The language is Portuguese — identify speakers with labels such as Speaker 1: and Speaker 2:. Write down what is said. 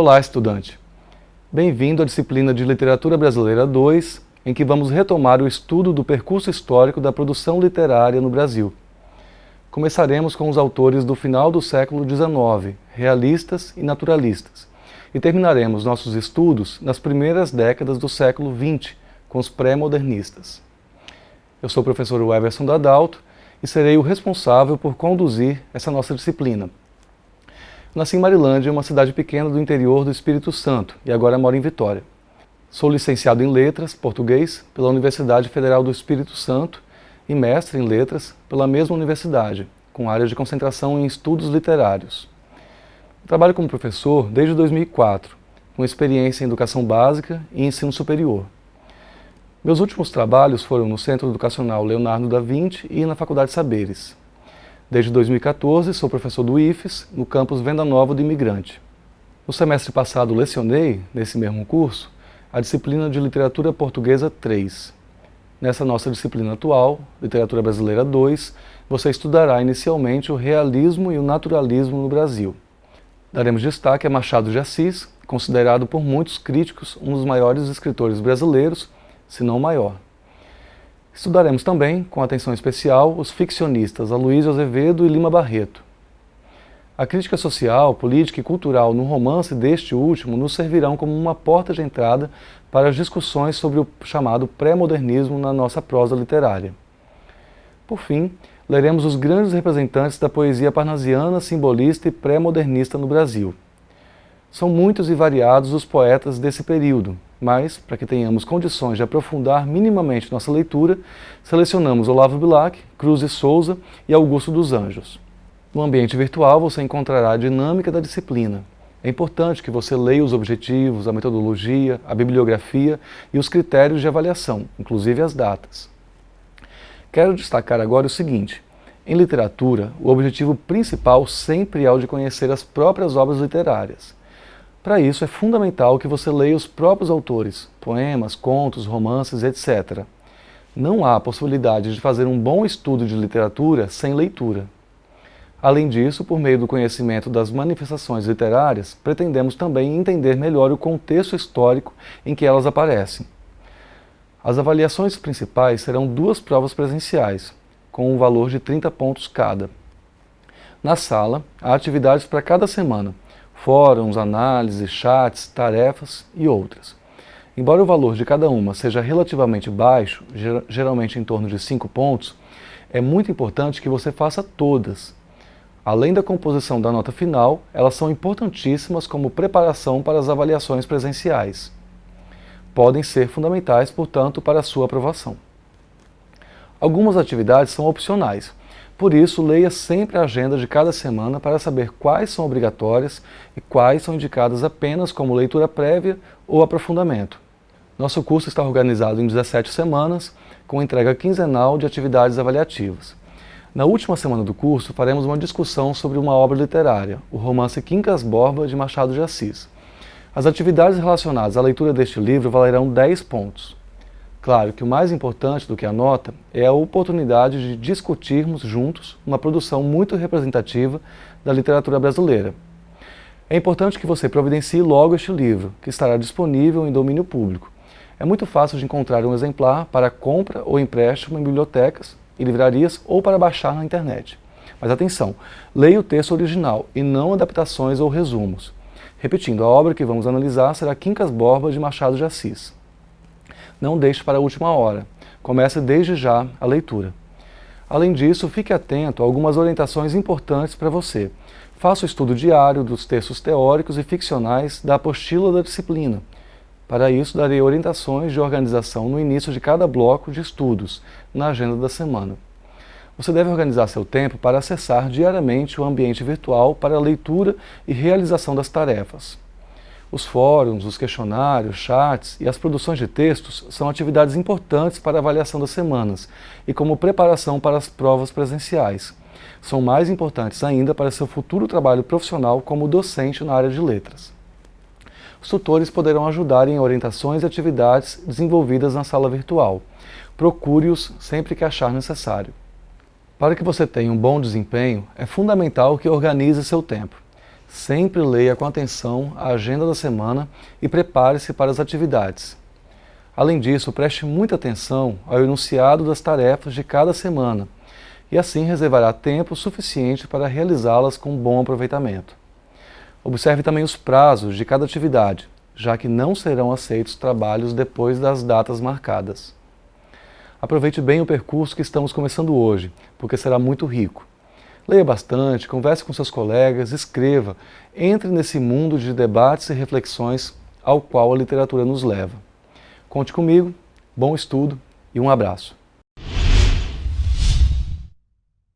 Speaker 1: Olá, estudante! Bem-vindo à disciplina de Literatura Brasileira 2, em que vamos retomar o estudo do percurso histórico da produção literária no Brasil. Começaremos com os autores do final do século XIX, realistas e naturalistas, e terminaremos nossos estudos nas primeiras décadas do século XX, com os pré-modernistas. Eu sou o professor Everson Dadalto e serei o responsável por conduzir essa nossa disciplina. Nasci em Marilândia, uma cidade pequena do interior do Espírito Santo, e agora moro em Vitória. Sou licenciado em Letras, português, pela Universidade Federal do Espírito Santo e mestre em Letras pela mesma universidade, com área de concentração em estudos literários. Trabalho como professor desde 2004, com experiência em educação básica e ensino superior. Meus últimos trabalhos foram no Centro Educacional Leonardo da Vinci e na Faculdade Saberes. Desde 2014, sou professor do IFES, no campus Venda Nova do Imigrante. No semestre passado, lecionei, nesse mesmo curso, a disciplina de Literatura Portuguesa 3. Nessa nossa disciplina atual, Literatura Brasileira 2, você estudará inicialmente o realismo e o naturalismo no Brasil. Daremos destaque a Machado de Assis, considerado por muitos críticos um dos maiores escritores brasileiros, se não o maior. Estudaremos também, com atenção especial, os ficcionistas Aloysio Azevedo e Lima Barreto. A crítica social, política e cultural no romance deste último nos servirão como uma porta de entrada para as discussões sobre o chamado pré-modernismo na nossa prosa literária. Por fim, leremos os grandes representantes da poesia parnasiana, simbolista e pré-modernista no Brasil. São muitos e variados os poetas desse período, mas, para que tenhamos condições de aprofundar minimamente nossa leitura, selecionamos Olavo Bilac, Cruz e Souza e Augusto dos Anjos. No ambiente virtual você encontrará a dinâmica da disciplina. É importante que você leia os objetivos, a metodologia, a bibliografia e os critérios de avaliação, inclusive as datas. Quero destacar agora o seguinte, em literatura, o objetivo principal sempre é o de conhecer as próprias obras literárias. Para isso, é fundamental que você leia os próprios autores, poemas, contos, romances, etc. Não há possibilidade de fazer um bom estudo de literatura sem leitura. Além disso, por meio do conhecimento das manifestações literárias, pretendemos também entender melhor o contexto histórico em que elas aparecem. As avaliações principais serão duas provas presenciais, com um valor de 30 pontos cada. Na sala, há atividades para cada semana, fóruns, análises, chats, tarefas e outras. Embora o valor de cada uma seja relativamente baixo, geralmente em torno de 5 pontos, é muito importante que você faça todas. Além da composição da nota final, elas são importantíssimas como preparação para as avaliações presenciais. Podem ser fundamentais, portanto, para a sua aprovação. Algumas atividades são opcionais, por isso, leia sempre a agenda de cada semana para saber quais são obrigatórias e quais são indicadas apenas como leitura prévia ou aprofundamento. Nosso curso está organizado em 17 semanas, com entrega quinzenal de atividades avaliativas. Na última semana do curso, faremos uma discussão sobre uma obra literária, o romance Quincas Borba, de Machado de Assis. As atividades relacionadas à leitura deste livro valerão 10 pontos. Claro que o mais importante do que a nota é a oportunidade de discutirmos juntos uma produção muito representativa da literatura brasileira. É importante que você providencie logo este livro, que estará disponível em domínio público. É muito fácil de encontrar um exemplar para compra ou empréstimo em bibliotecas e livrarias ou para baixar na internet. Mas atenção, leia o texto original e não adaptações ou resumos. Repetindo, a obra que vamos analisar será Quincas Borba de Machado de Assis não deixe para a última hora. Comece desde já a leitura. Além disso, fique atento a algumas orientações importantes para você. Faça o estudo diário dos textos teóricos e ficcionais da apostila da disciplina. Para isso, darei orientações de organização no início de cada bloco de estudos, na agenda da semana. Você deve organizar seu tempo para acessar diariamente o ambiente virtual para a leitura e realização das tarefas. Os fóruns, os questionários, chats e as produções de textos são atividades importantes para a avaliação das semanas e como preparação para as provas presenciais. São mais importantes ainda para seu futuro trabalho profissional como docente na área de letras. Os tutores poderão ajudar em orientações e atividades desenvolvidas na sala virtual. Procure-os sempre que achar necessário. Para que você tenha um bom desempenho, é fundamental que organize seu tempo. Sempre leia com atenção a agenda da semana e prepare-se para as atividades. Além disso, preste muita atenção ao enunciado das tarefas de cada semana e assim reservará tempo suficiente para realizá-las com bom aproveitamento. Observe também os prazos de cada atividade, já que não serão aceitos trabalhos depois das datas marcadas. Aproveite bem o percurso que estamos começando hoje, porque será muito rico. Leia bastante, converse com seus colegas, escreva, entre nesse mundo de debates e reflexões ao qual a literatura nos leva. Conte comigo, bom estudo e um abraço.